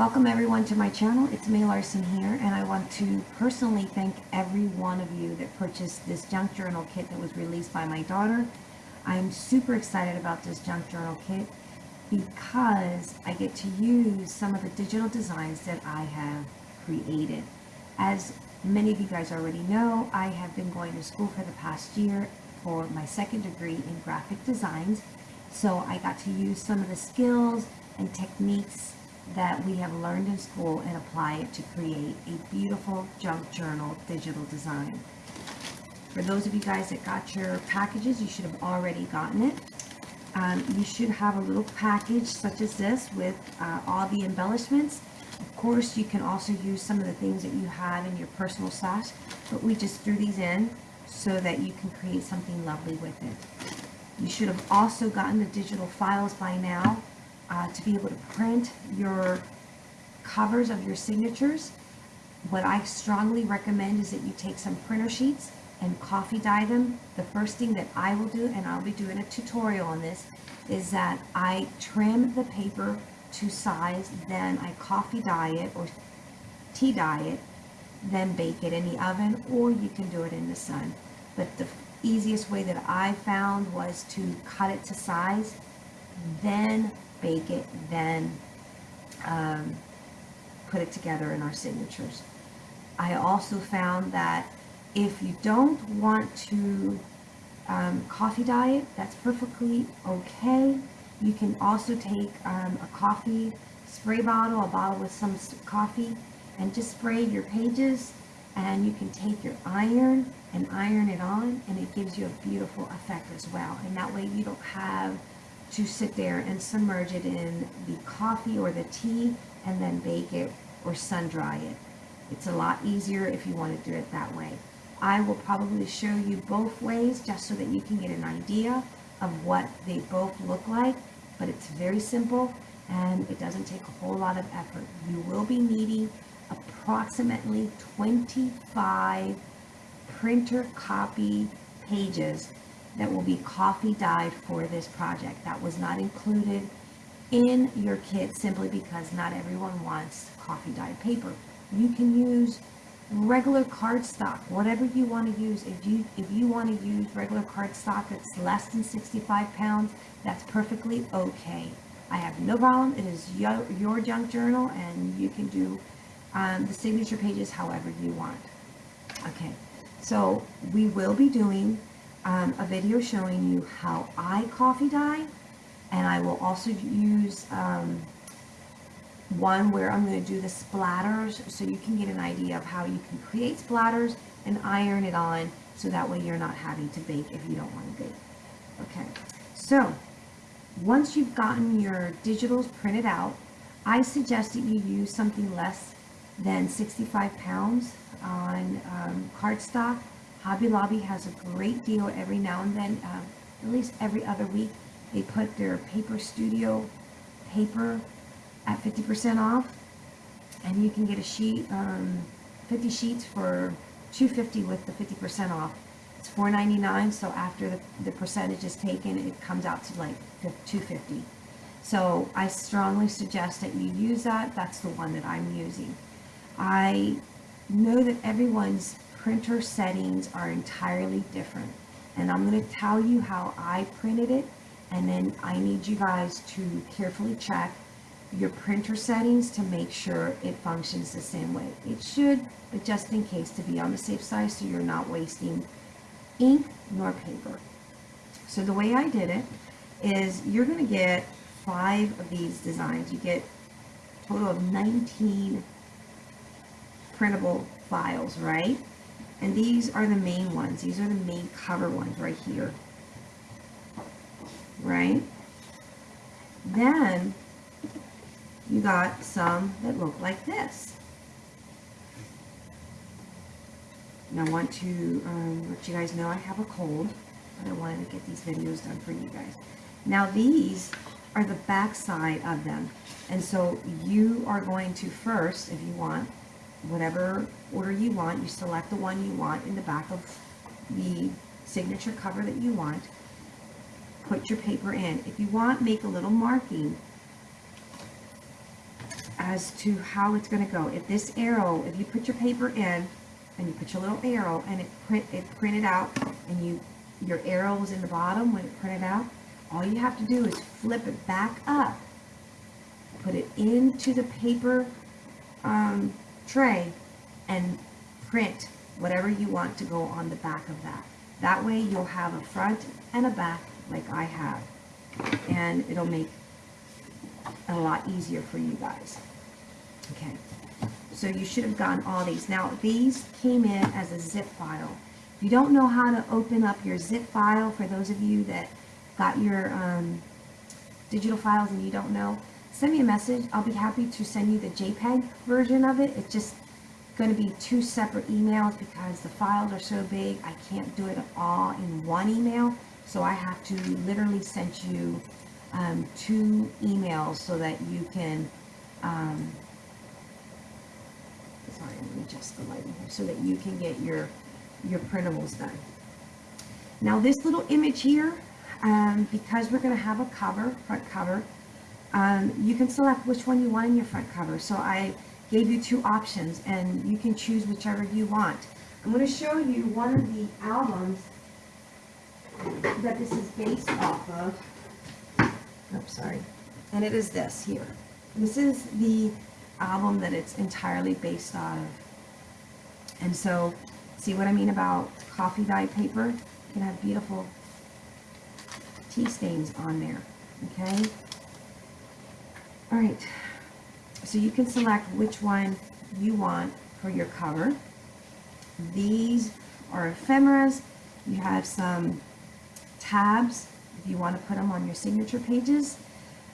Welcome everyone to my channel. It's May Larson here and I want to personally thank every one of you that purchased this junk journal kit that was released by my daughter. I'm super excited about this junk journal kit because I get to use some of the digital designs that I have created. As many of you guys already know, I have been going to school for the past year for my second degree in graphic designs. So I got to use some of the skills and techniques that we have learned in school and apply it to create a beautiful junk journal digital design. For those of you guys that got your packages, you should have already gotten it. Um, you should have a little package such as this with uh, all the embellishments. Of course, you can also use some of the things that you have in your personal stash, but we just threw these in so that you can create something lovely with it. You should have also gotten the digital files by now uh, to be able to print your covers of your signatures. What I strongly recommend is that you take some printer sheets and coffee dye them. The first thing that I will do, and I'll be doing a tutorial on this, is that I trim the paper to size, then I coffee dye it or tea dye it, then bake it in the oven, or you can do it in the sun. But the easiest way that I found was to cut it to size, then bake it, then um, put it together in our signatures. I also found that if you don't want to um, coffee dye it, that's perfectly okay. You can also take um, a coffee spray bottle, a bottle with some coffee, and just spray your pages. And you can take your iron and iron it on, and it gives you a beautiful effect as well. And that way you don't have to sit there and submerge it in the coffee or the tea and then bake it or sun dry it. It's a lot easier if you want to do it that way. I will probably show you both ways just so that you can get an idea of what they both look like, but it's very simple and it doesn't take a whole lot of effort. You will be needing approximately 25 printer copy pages that will be coffee dyed for this project. That was not included in your kit simply because not everyone wants coffee dyed paper. You can use regular cardstock, whatever you want to use. If you if you want to use regular cardstock that's less than 65 pounds, that's perfectly okay. I have no problem. It is your, your junk journal and you can do um, the signature pages however you want. Okay, so we will be doing um, a video showing you how I coffee dye and I will also use um, one where I'm going to do the splatters so you can get an idea of how you can create splatters and iron it on so that way you're not having to bake if you don't want to bake. Okay, so once you've gotten your digitals printed out, I suggest that you use something less than 65 pounds on um, cardstock Hobby Lobby has a great deal every now and then, uh, at least every other week. They put their Paper Studio paper at 50% off. And you can get a sheet, um, 50 sheets for 250 with the 50% off. It's $4.99, so after the, the percentage is taken, it comes out to like 250 So I strongly suggest that you use that. That's the one that I'm using. I know that everyone's printer settings are entirely different. And I'm going to tell you how I printed it. And then I need you guys to carefully check your printer settings to make sure it functions the same way. It should, but just in case to be on the safe side so you're not wasting ink nor paper. So the way I did it is you're going to get five of these designs. You get a total of 19 printable files, right? And these are the main ones. These are the main cover ones right here. Right? Then you got some that look like this. And I want to um, let you guys know I have a cold, but I wanted to get these videos done for you guys. Now these are the back side of them. And so you are going to first, if you want, whatever order you want. You select the one you want in the back of the signature cover that you want. Put your paper in. If you want, make a little marking as to how it's going to go. If this arrow, if you put your paper in and you put your little arrow and it print it printed out and you your arrow was in the bottom when it printed out, all you have to do is flip it back up, put it into the paper um, tray and print whatever you want to go on the back of that. That way you'll have a front and a back like I have and it'll make it a lot easier for you guys. Okay, so you should have gotten all these. Now these came in as a zip file. If you don't know how to open up your zip file, for those of you that got your um, digital files and you don't know, send me a message. I'll be happy to send you the JPEG version of it. It just going to be two separate emails because the files are so big I can't do it all in one email. So I have to literally send you um, two emails so that you can um, sorry let me adjust the lighting here so that you can get your your printables done. Now this little image here um, because we're going to have a cover front cover um, you can select which one you want in your front cover. So I gave you two options and you can choose whichever you want. I'm going to show you one of the albums that this is based off of. Oops, sorry. And it is this here. This is the album that it's entirely based out of. And so, see what I mean about coffee dye paper? You can have beautiful tea stains on there. Okay? All right. So you can select which one you want for your cover. These are ephemeras. You have some tabs if you want to put them on your signature pages.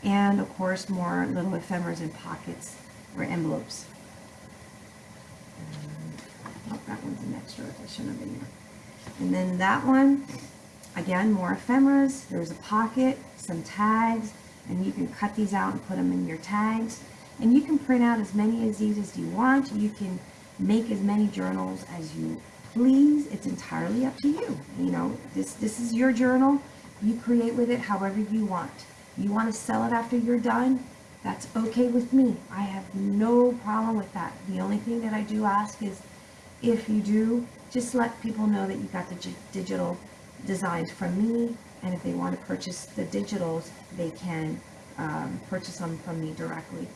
And of course, more little ephemeras and pockets or envelopes. Oh, that one's an extra. I shouldn't have been there. And then that one, again, more ephemeras. There's a pocket, some tags, and you can cut these out and put them in your tags. And you can print out as many of these as you want. You can make as many journals as you please. It's entirely up to you. You know, this, this is your journal. You create with it however you want. You want to sell it after you're done? That's okay with me. I have no problem with that. The only thing that I do ask is if you do, just let people know that you got the digital designs from me. And if they want to purchase the digitals, they can um, purchase them from me directly.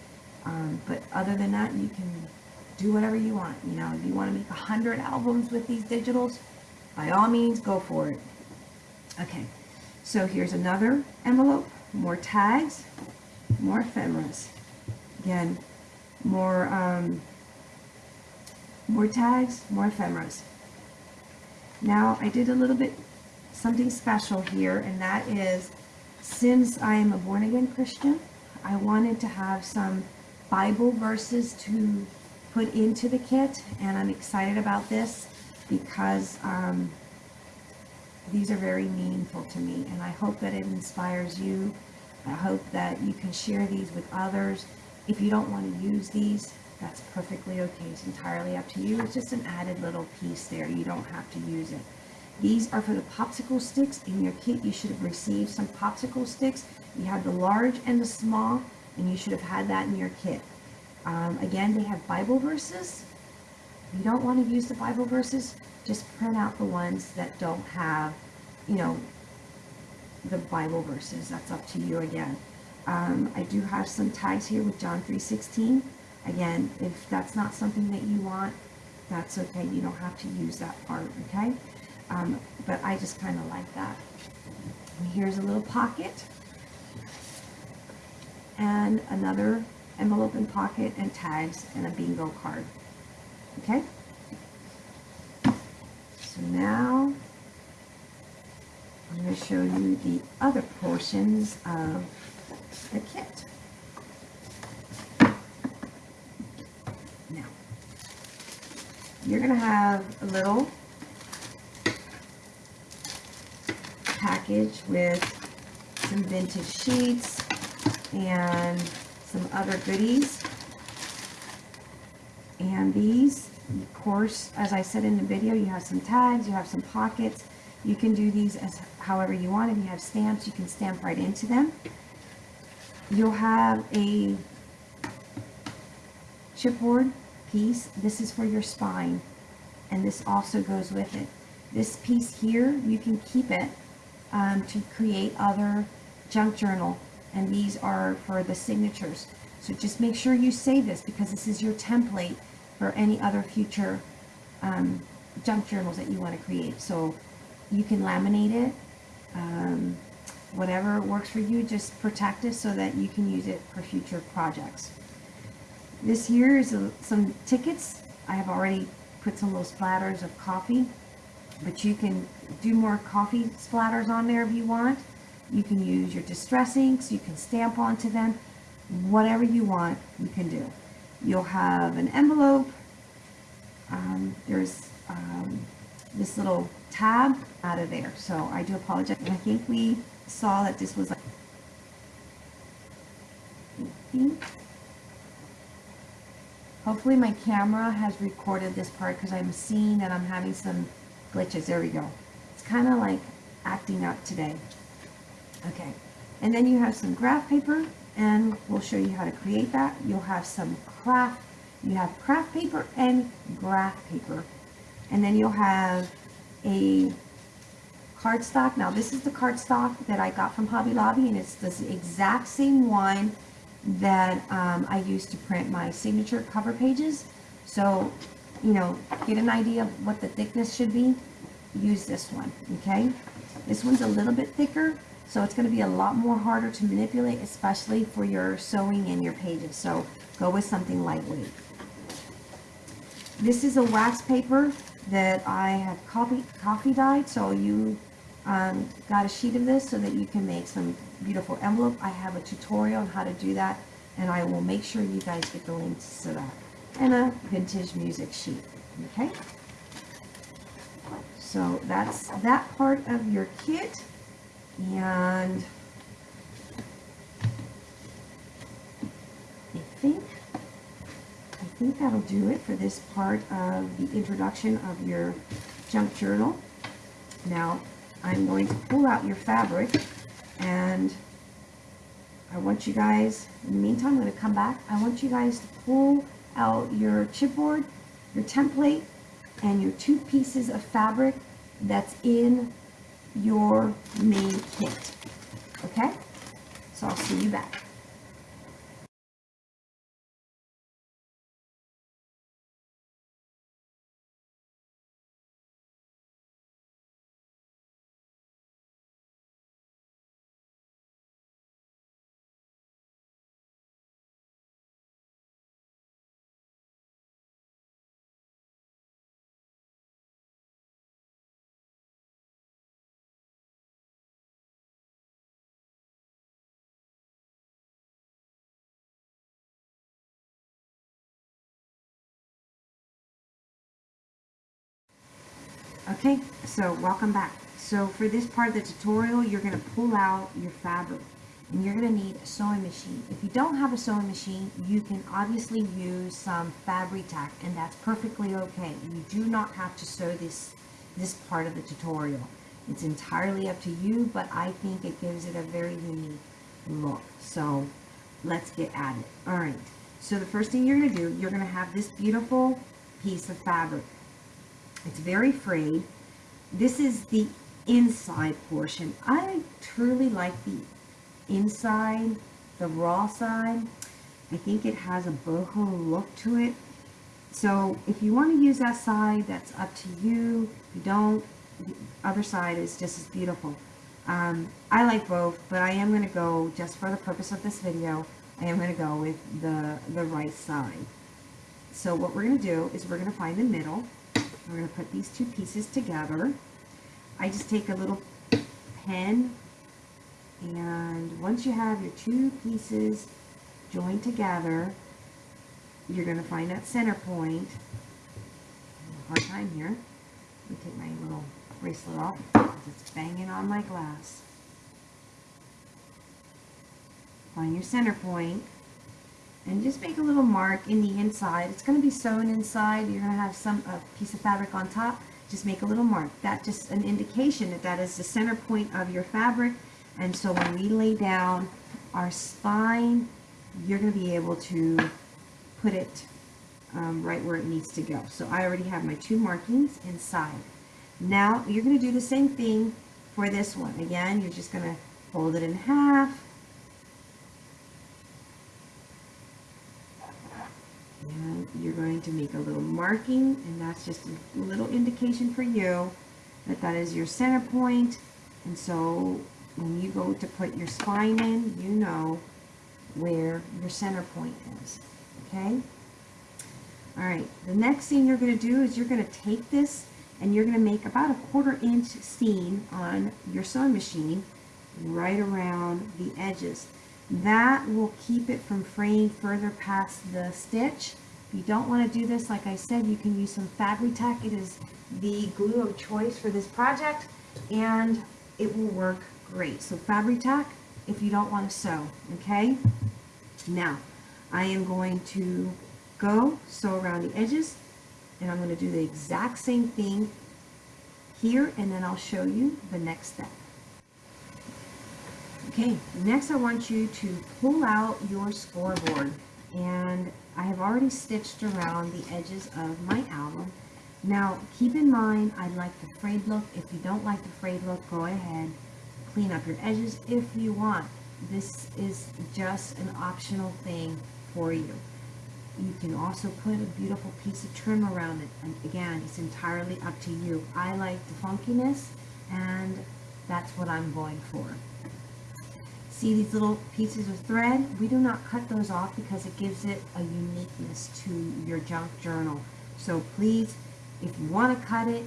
Um, but other than that, you can do whatever you want. You know, if you want to make a hundred albums with these digitals, by all means, go for it. Okay, so here's another envelope, more tags, more ephemeras. Again, more, um, more tags, more ephemeras. Now, I did a little bit something special here, and that is, since I am a born-again Christian, I wanted to have some Bible verses to put into the kit and I'm excited about this because um, these are very meaningful to me and I hope that it inspires you. I hope that you can share these with others. If you don't want to use these, that's perfectly okay. It's entirely up to you. It's just an added little piece there. You don't have to use it. These are for the popsicle sticks. In your kit, you should have received some popsicle sticks. You have the large and the small and you should have had that in your kit. Um, again, they have Bible verses. If you don't want to use the Bible verses, just print out the ones that don't have, you know, the Bible verses. That's up to you again. Um, I do have some tags here with John 3.16. Again, if that's not something that you want, that's okay. You don't have to use that part, okay? Um, but I just kind of like that. And here's a little pocket and another envelope and pocket and tags and a bingo card. Okay? So now I'm going to show you the other portions of the kit. Now, you're going to have a little package with some vintage sheets, and some other goodies. And these, of course, as I said in the video, you have some tags, you have some pockets. You can do these as however you want. If you have stamps, you can stamp right into them. You'll have a chipboard piece. This is for your spine. And this also goes with it. This piece here, you can keep it um, to create other junk journal. And these are for the signatures. So just make sure you save this because this is your template for any other future um, junk journals that you want to create. So you can laminate it, um, whatever works for you, just protect it so that you can use it for future projects. This here is a, some tickets. I have already put some little splatters of coffee, but you can do more coffee splatters on there if you want. You can use your distress inks, you can stamp onto them, whatever you want, you can do. You'll have an envelope, um, there's um, this little tab out of there. So I do apologize. I think we saw that this was like, hopefully my camera has recorded this part because I'm seeing that I'm having some glitches. There we go. It's kind of like acting up today. Okay. And then you have some graph paper and we'll show you how to create that. You'll have some craft you have craft paper and graph paper. And then you'll have a cardstock. Now this is the cardstock that I got from Hobby Lobby and it's the exact same one that um, I use to print my signature cover pages. So, you know, get an idea of what the thickness should be. Use this one, okay? This one's a little bit thicker, so it's going to be a lot more harder to manipulate, especially for your sewing and your pages. So go with something lightweight. This is a wax paper that I have coffee, coffee dyed, so you um, got a sheet of this so that you can make some beautiful envelope. I have a tutorial on how to do that, and I will make sure you guys get the links to that. And a vintage music sheet, okay? So that's that part of your kit, and I think I think that'll do it for this part of the introduction of your junk journal. Now, I'm going to pull out your fabric and I want you guys, in the meantime, I'm going to come back. I want you guys to pull out your chipboard, your template, and your two pieces of fabric that's in your main kit. Okay? So I'll see you back. Okay, so welcome back. So for this part of the tutorial, you're going to pull out your fabric and you're going to need a sewing machine. If you don't have a sewing machine, you can obviously use some Fabri-Tac and that's perfectly okay. You do not have to sew this, this part of the tutorial. It's entirely up to you, but I think it gives it a very unique look. So let's get at it. All right, so the first thing you're going to do, you're going to have this beautiful piece of fabric. It's very frayed. This is the inside portion. I truly like the inside, the raw side. I think it has a boho look to it. So if you want to use that side, that's up to you. If you don't, the other side is just as beautiful. Um, I like both, but I am going to go, just for the purpose of this video, I am going to go with the, the right side. So what we're going to do is we're going to find the middle. We're going to put these two pieces together. I just take a little pen and once you have your two pieces joined together, you're going to find that center point. Hard time here. Let me take my little bracelet off because it's banging on my glass. Find your center point and just make a little mark in the inside. It's going to be sewn inside. You're going to have some a piece of fabric on top. Just make a little mark. That's just an indication that that is the center point of your fabric. And so when we lay down our spine, you're going to be able to put it um, right where it needs to go. So I already have my two markings inside. Now you're going to do the same thing for this one. Again, you're just going to fold it in half. And you're going to make a little marking, and that's just a little indication for you that that is your center point. And so when you go to put your spine in, you know where your center point is. Okay? All right, the next thing you're going to do is you're going to take this and you're going to make about a quarter inch seam on your sewing machine right around the edges. That will keep it from fraying further past the stitch. If you don't want to do this, like I said, you can use some Fabri-Tac. It is the glue of choice for this project and it will work great. So Fabri-Tac if you don't want to sew, okay? Now, I am going to go sew around the edges and I'm going to do the exact same thing here and then I'll show you the next step. Okay, next I want you to pull out your scoreboard and I have already stitched around the edges of my album. Now keep in mind I like the frayed look. If you don't like the frayed look, go ahead, clean up your edges if you want. This is just an optional thing for you. You can also put a beautiful piece of trim around it. And again, it's entirely up to you. I like the funkiness and that's what I'm going for. See these little pieces of thread? We do not cut those off because it gives it a uniqueness to your junk journal. So please, if you want to cut it,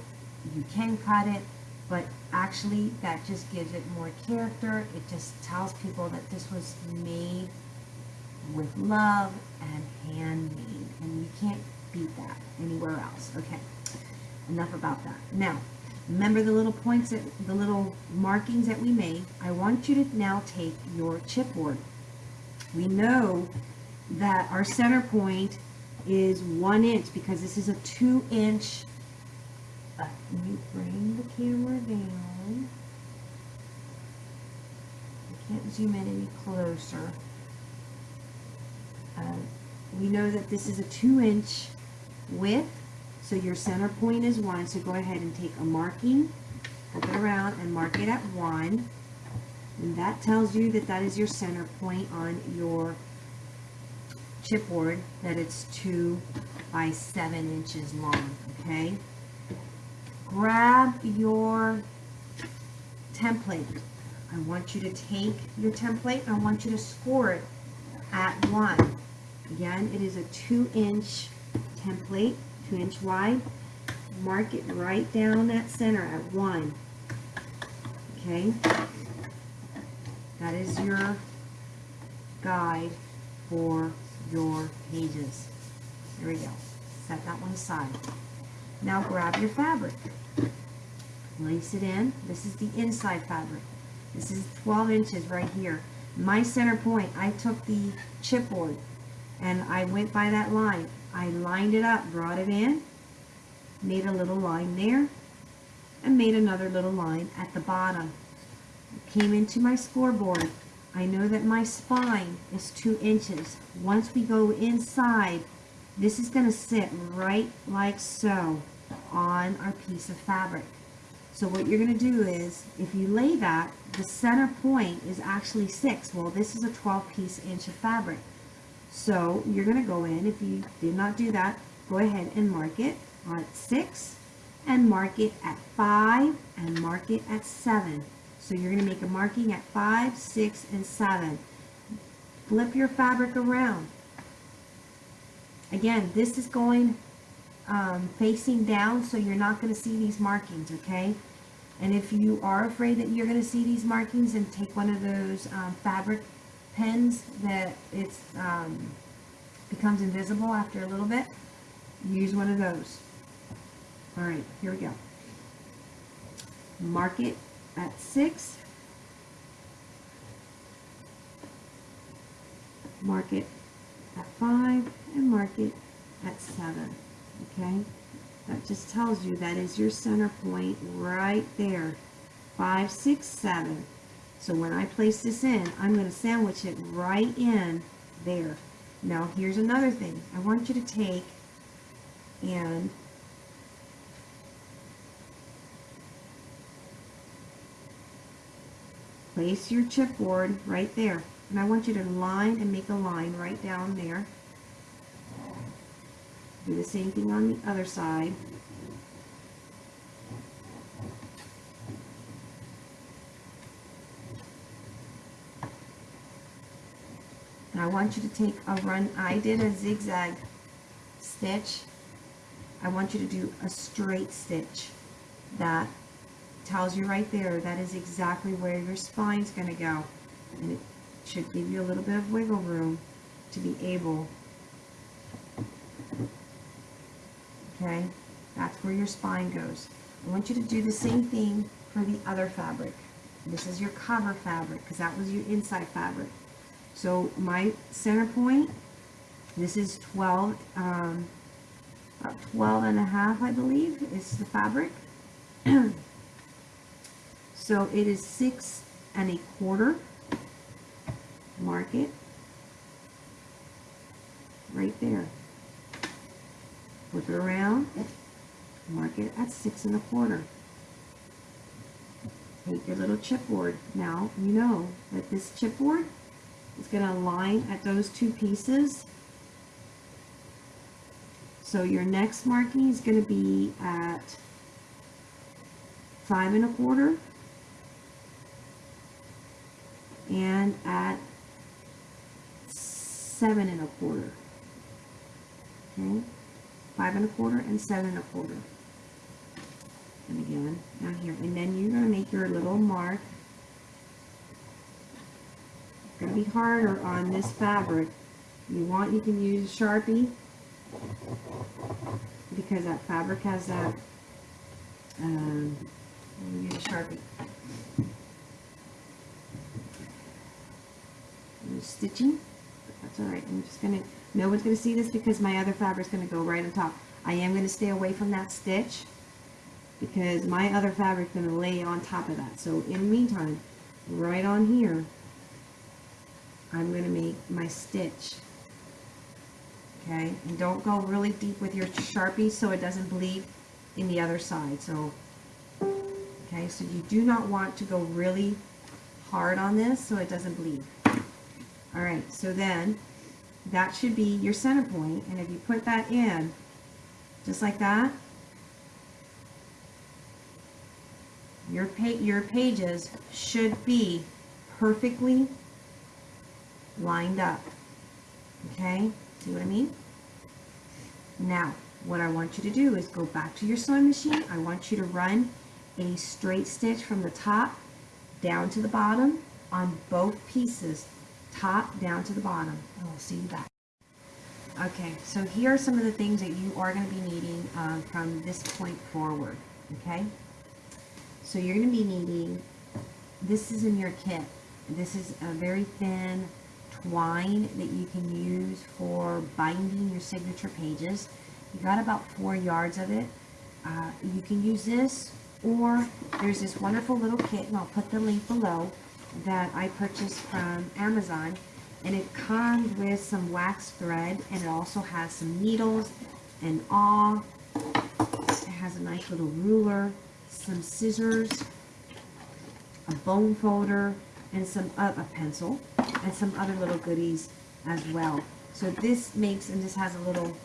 you can cut it, but actually that just gives it more character. It just tells people that this was made with love and handmade, and you can't beat that anywhere else. Okay, enough about that. Now, remember the little points, that, the little markings that we made? I want you to now take your chipboard. We know that our center point is one inch because this is a two inch let me bring the camera down. I can't zoom in any closer. Uh, we know that this is a two inch width, so your center point is one. So go ahead and take a marking, flip it around and mark it at one. And that tells you that that is your center point on your chipboard, that it's two by seven inches long, okay? Grab your template. I want you to take your template, I want you to score it at one. Again, it is a two inch template, two inch wide. Mark it right down that center at one. Okay? That is your guide for your pages. There we go. Set that one aside. Now grab your fabric. Lace it in. This is the inside fabric. This is 12 inches right here. My center point, I took the chipboard and I went by that line. I lined it up, brought it in, made a little line there, and made another little line at the bottom. Came into my scoreboard. I know that my spine is two inches. Once we go inside, this is going to sit right like so on our piece of fabric. So what you're going to do is, if you lay that, the center point is actually 6. Well, this is a 12 piece inch of fabric. So you're going to go in, if you did not do that, go ahead and mark it at 6 and mark it at 5 and mark it at 7. So you're going to make a marking at 5, 6, and 7. Flip your fabric around. Again, this is going um, facing down so you're not going to see these markings, okay? And if you are afraid that you're going to see these markings and take one of those um, fabric pens that it um, becomes invisible after a little bit, use one of those. All right, here we go. Mark it at 6. Mark it at 5 and mark it at 7 okay? That just tells you that is your center point right there. Five, six, seven. So when I place this in, I'm going to sandwich it right in there. Now here's another thing. I want you to take and place your chipboard right there. And I want you to line and make a line right down there. Do the same thing on the other side. I want you to take a run, I did a zigzag stitch. I want you to do a straight stitch. That tells you right there, that is exactly where your spine's going to go. And it should give you a little bit of wiggle room to be able, okay, that's where your spine goes. I want you to do the same thing for the other fabric. This is your cover fabric because that was your inside fabric. So my center point, this is 12, um, about 12 and a half, I believe, is the fabric. so it is six and a quarter. Mark it right there. Flip it around, mark it at six and a quarter. Take your little chipboard. Now you know that this chipboard is going to align at those two pieces. So your next marking is going to be at five and a quarter and at seven and a quarter. Okay, five and a quarter and seven and a quarter. And again, down here. And then you're going to make your little mark be harder on this fabric. You want, you can use a Sharpie because that fabric has that, um, use a Sharpie. Stitching, that's alright. I'm just to, no one's to see this because my other fabric's to go right on top. I am to stay away from that stitch because my other fabric's going to lay on top of that. So in the meantime, right on here, I'm going to make my stitch. Okay, and don't go really deep with your Sharpie so it doesn't bleed in the other side. So, okay, so you do not want to go really hard on this so it doesn't bleed. All right, so then that should be your center point, and if you put that in, just like that, your, pa your pages should be perfectly lined up. Okay, see what I mean? Now, what I want you to do is go back to your sewing machine. I want you to run a straight stitch from the top down to the bottom on both pieces, top down to the bottom, and we'll see you back. Okay, so here are some of the things that you are going to be needing um, from this point forward, okay? So you're going to be needing, this is in your kit. This is a very thin twine that you can use for binding your signature pages. You got about four yards of it. Uh, you can use this or there's this wonderful little kit and I'll put the link below that I purchased from Amazon and it comes with some wax thread and it also has some needles and awl. It has a nice little ruler, some scissors, a bone folder, and some uh, a pencil and some other little goodies as well. So this makes, and this has a little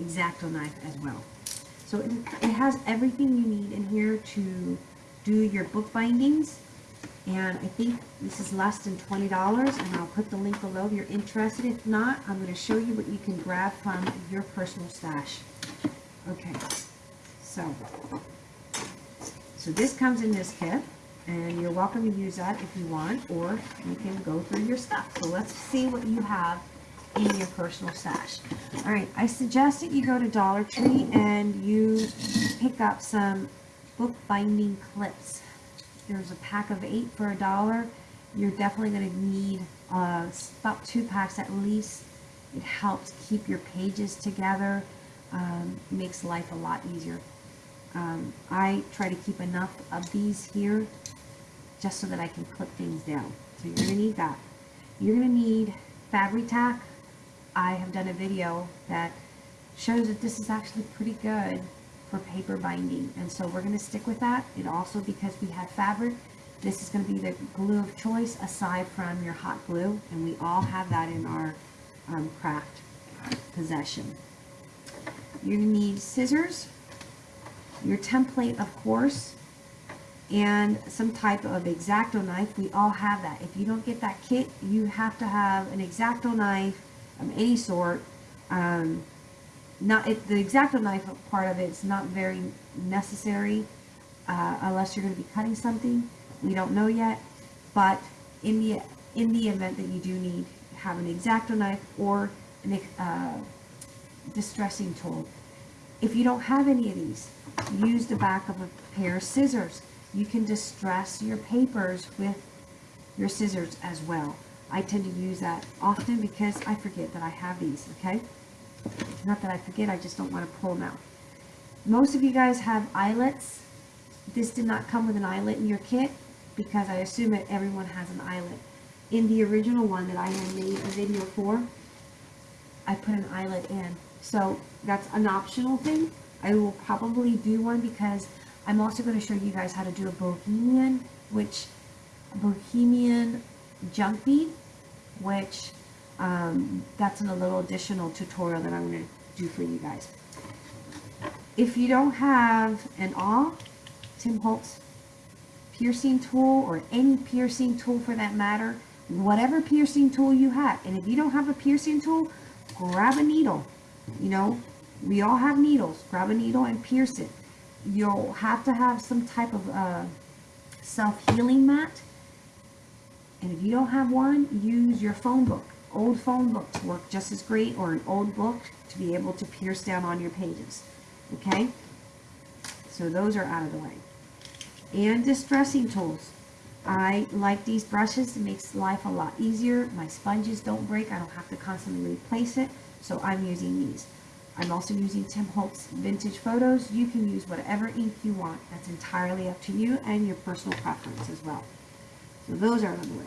X-Acto knife as well. So it, it has everything you need in here to do your book bindings. And I think this is less than $20 and I'll put the link below if you're interested. If not, I'm going to show you what you can grab from your personal stash. Okay, so, so this comes in this kit and you're welcome to use that if you want or you can go through your stuff. So let's see what you have in your personal stash. All right I suggest that you go to Dollar Tree and you pick up some book binding clips. There's a pack of eight for a dollar. You're definitely going to need uh, about two packs at least. It helps keep your pages together um, makes life a lot easier. Um, I try to keep enough of these here just so that I can clip things down. So you're going to need that. You're going to need Fabri-Tac I have done a video that shows that this is actually pretty good for paper binding. And so we're going to stick with that. And also because we have fabric, this is going to be the glue of choice aside from your hot glue. And we all have that in our um, craft possession. You're going to need scissors, your template of course, and some type of X-Acto knife. We all have that. If you don't get that kit, you have to have an X-Acto knife of any sort. Um, not the X-Acto knife part of it is not very necessary uh, unless you're going to be cutting something. We don't know yet, but in the in the event that you do need have an X-Acto knife or an uh, distressing tool. If you don't have any of these, use the back of a pair of scissors. You can distress your papers with your scissors as well. I tend to use that often because I forget that I have these, okay? Not that I forget, I just don't want to pull them out. Most of you guys have eyelets. This did not come with an eyelet in your kit because I assume that everyone has an eyelet. In the original one that I had made a video for, I put an eyelet in. So that's an optional thing. I will probably do one because I'm also going to show you guys how to do a bohemian, which bohemian junk bead, which um, that's in a little additional tutorial that I'm going to do for you guys. If you don't have an awl, Tim Holtz piercing tool or any piercing tool for that matter, whatever piercing tool you have, and if you don't have a piercing tool, grab a needle. You know, we all have needles. Grab a needle and pierce it. You'll have to have some type of uh, self-healing mat. And if you don't have one, use your phone book. Old phone books work just as great or an old book to be able to pierce down on your pages. Okay? So those are out of the way. And distressing tools. I like these brushes. It makes life a lot easier. My sponges don't break. I don't have to constantly replace it. So I'm using these. I'm also using Tim Holtz Vintage Photos. You can use whatever ink you want. That's entirely up to you and your personal preference as well. So those are the way.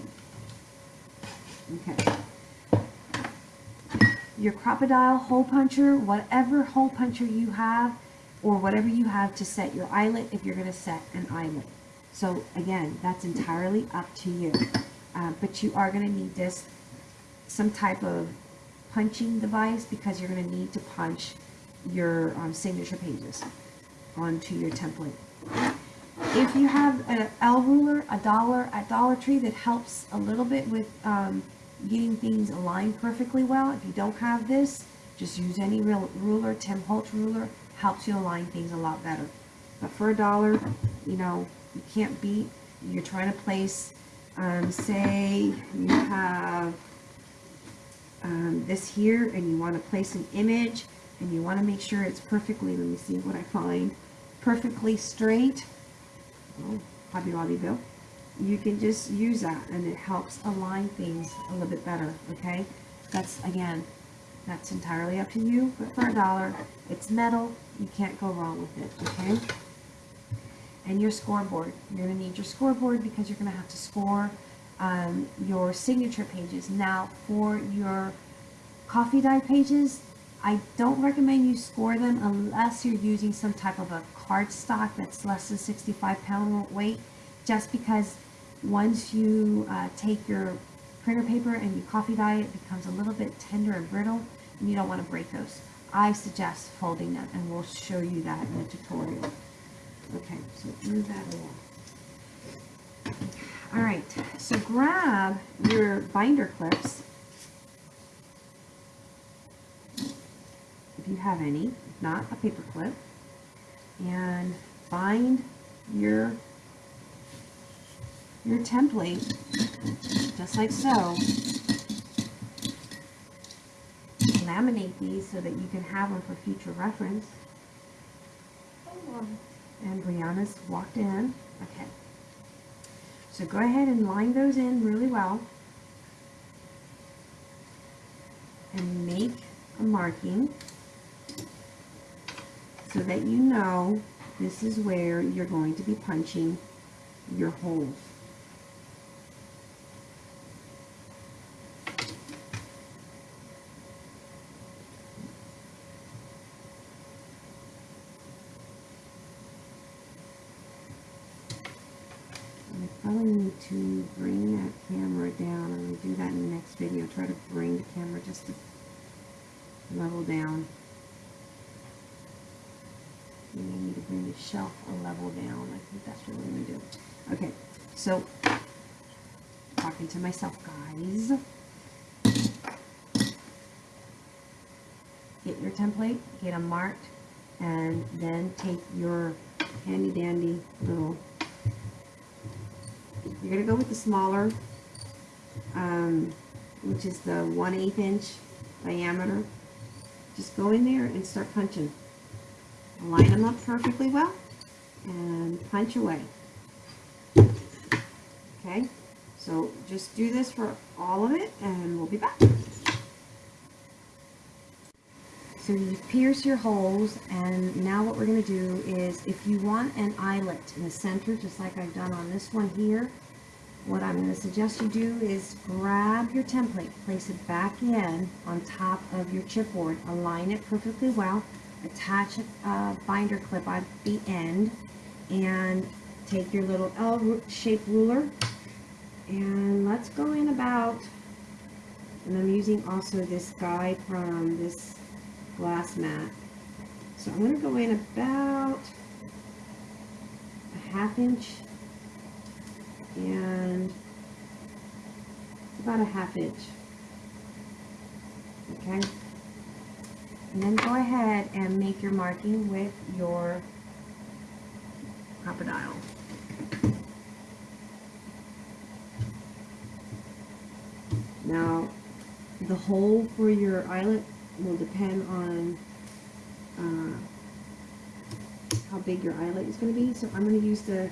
Okay. Your crocodile hole puncher, whatever hole puncher you have, or whatever you have to set your eyelet if you're going to set an eyelet. So again, that's entirely up to you. Uh, but you are going to need this, some type of punching device because you're going to need to punch your um, signature pages onto your template. If you have an L ruler, a dollar at Dollar Tree that helps a little bit with um, getting things aligned perfectly well. If you don't have this, just use any real ruler. Tim Holtz ruler helps you align things a lot better. But for a dollar, you know, you can't beat. You're trying to place, um, say you have um, this here and you want to place an image and you want to make sure it's perfectly, let me see what I find, perfectly straight. Oh, Hobby Lobby Bill. You can just use that and it helps align things a little bit better, okay? That's, again, that's entirely up to you, but for a dollar, it's metal, you can't go wrong with it, okay? And your scoreboard. You're going to need your scoreboard because you're going to have to score um, your signature pages. Now, for your coffee dye pages, I don't recommend you score them unless you're using some type of a cardstock that's less than 65 pound weight, just because once you uh, take your printer paper and you coffee dye, it becomes a little bit tender and brittle, and you don't want to break those. I suggest folding them, and we'll show you that in the tutorial. Okay, so move that along. All right, so grab your binder clips, if you have any, if not, a paper clip, and bind your your template just like so. Laminate these so that you can have them for future reference. And Brianna's walked in. Okay. So go ahead and line those in really well. And make a marking so that you know this is where you're going to be punching your holes. Need to bring that camera down. I'm going to do that in the next video. Try to bring the camera just to level down. You may need to bring the shelf a level down. I think that's what we're going to do. Okay, so talking to myself, guys. Get your template, get them marked, and then take your handy dandy little you're going to go with the smaller, um, which is the 1 8 inch diameter. Just go in there and start punching. Line them up perfectly well and punch away. Okay, so just do this for all of it and we'll be back. So you pierce your holes and now what we're going to do is if you want an eyelet in the center just like I've done on this one here what I'm going to suggest you do is grab your template, place it back in on top of your chipboard, align it perfectly well, attach a binder clip at the end, and take your little L-shaped ruler, and let's go in about, and I'm using also this guide from this glass mat. So I'm going to go in about a half inch and about a half inch. Okay? And then go ahead and make your marking with your Crop-A-Dile. Now, the hole for your eyelet will depend on uh, how big your eyelet is going to be. So I'm going to use the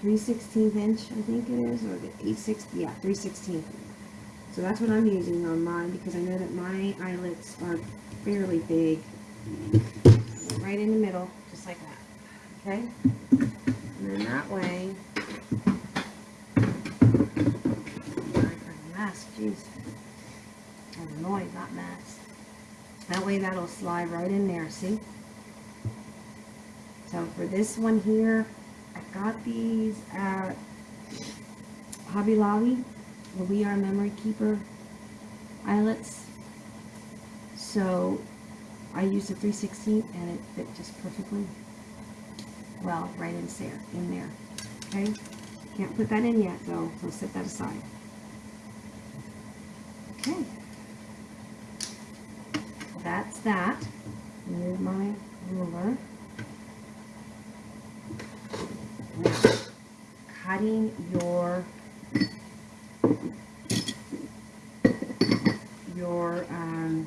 3 16th inch, I think it is, or the 8 6 yeah, 3 16th. So that's what I'm using on mine because I know that my eyelets are fairly big. Right in the middle, just like that. Okay? And then that way, mask, jeez. Oh, noise, not mask. That way that'll slide right in there, see? So for this one here, got these at Hobby Lobby, where We R Memory Keeper eyelets. So I used a 316 and it fit just perfectly well right in there. In there. Okay? Can't put that in yet though, so set that aside. Okay. That's that. Move my ruler. Cutting your your um,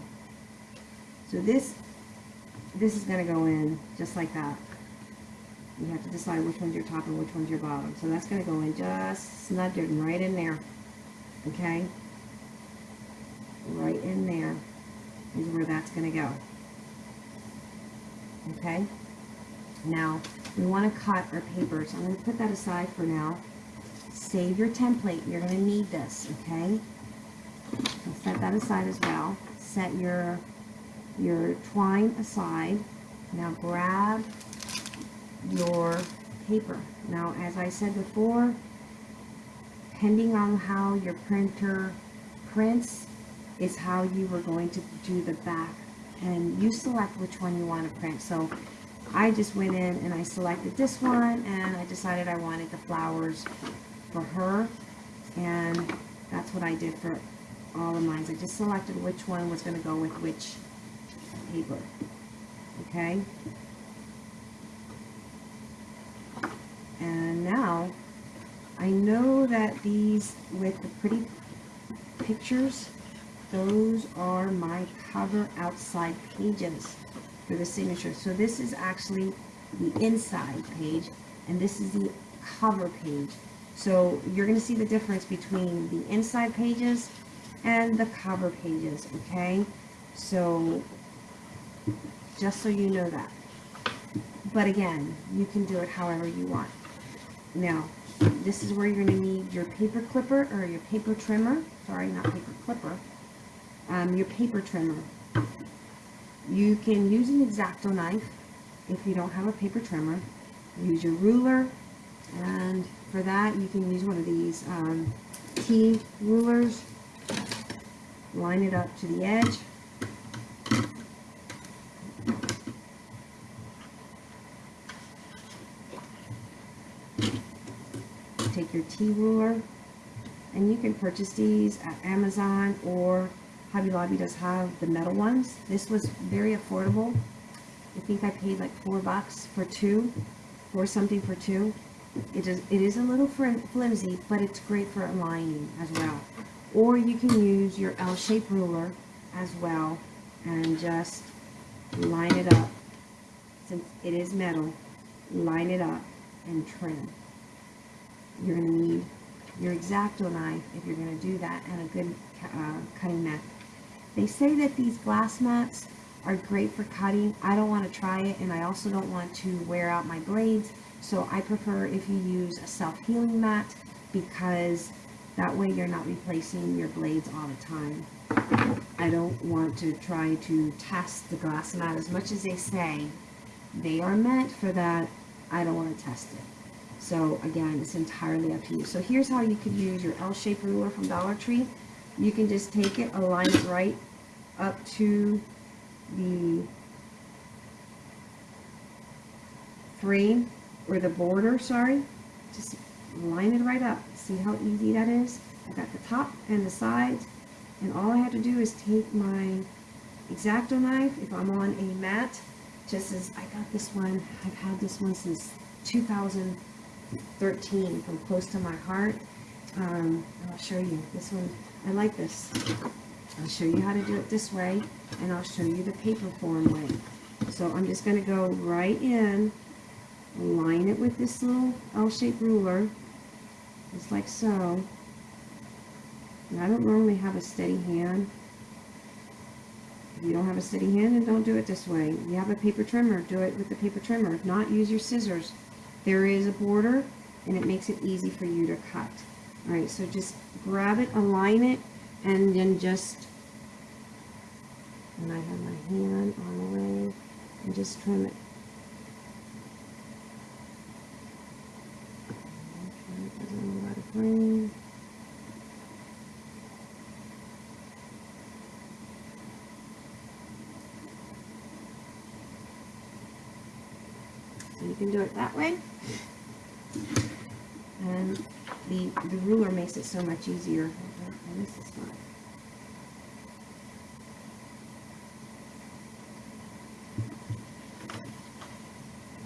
so this this is going to go in just like that. You have to decide which one's your top and which one's your bottom. So that's going to go in just snuggered right in there okay? Right in there is where that's going to go okay now we want to cut our paper, so I'm going to put that aside for now. Save your template. You're going to need this, okay? Set that aside as well. Set your, your twine aside. Now grab your paper. Now, as I said before, depending on how your printer prints is how you are going to do the back. And you select which one you want to print. So I just went in and I selected this one and I decided I wanted the flowers for her and that's what I did for all of mine. I just selected which one was going to go with which paper. Okay? And now, I know that these with the pretty pictures, those are my cover outside pages for the signature. So this is actually the inside page and this is the cover page. So you're going to see the difference between the inside pages and the cover pages, okay? So just so you know that. But again, you can do it however you want. Now, this is where you're going to need your paper clipper or your paper trimmer. Sorry, not paper clipper. Um, your paper trimmer. You can use an X-Acto knife if you don't have a paper trimmer. Use your ruler and for that, you can use one of these um, T rulers. Line it up to the edge. Take your T ruler, and you can purchase these at Amazon or Hobby Lobby does have the metal ones. This was very affordable. I think I paid like four bucks for two, or something for two. It is, it is a little flimsy, but it's great for aligning as well. Or you can use your L-shaped ruler as well and just line it up. Since it is metal, line it up and trim. You're gonna need your X-Acto knife if you're gonna do that and a good uh, cutting mat. They say that these glass mats are great for cutting. I don't want to try it and I also don't want to wear out my blades. So I prefer if you use a self-healing mat because that way you're not replacing your blades all the time. I don't want to try to test the glass mat as much as they say they are meant for that. I don't want to test it. So again, it's entirely up to you. So here's how you could use your L-shaped ruler from Dollar Tree. You can just take it, align it right up to the frame or the border, sorry. Just line it right up. See how easy that is? I got the top and the sides and all I have to do is take my X-Acto knife if I'm on a mat just as I got this one I've had this one since 2013 from close to my heart um, I'll show you this one I like this I'll show you how to do it this way and I'll show you the paper form way so I'm just going to go right in line it with this little L-shaped ruler just like so and I don't normally have a steady hand if you don't have a steady hand, then don't do it this way. If you have a paper trimmer, do it with the paper trimmer. If not, use your scissors. There is a border, and it makes it easy for you to cut. Alright, so just grab it, align it, and then just, and I have my hand on the way, and just trim it. Frame. So you can do it that way. And the, the ruler makes it so much easier. And this is.